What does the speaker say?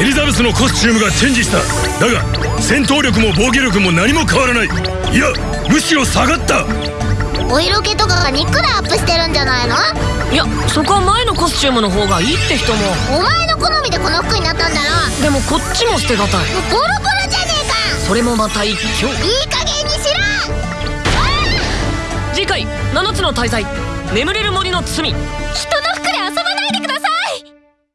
エリザベスのコスチュームがチェンジした。だが戦闘力も防御力も何も変わらない。いやむしろ下がった。お色気とかが肉でアップしてるんじゃないの？いやそこは前のコスチュームの方がいいって人も。お前の好みでこの服になったんだろ？でもこっちも捨てがたい。ボロボロじゃねえか！それもまた一挙いい加減にしろ！次回7つの大罪。眠れる森の罪。人の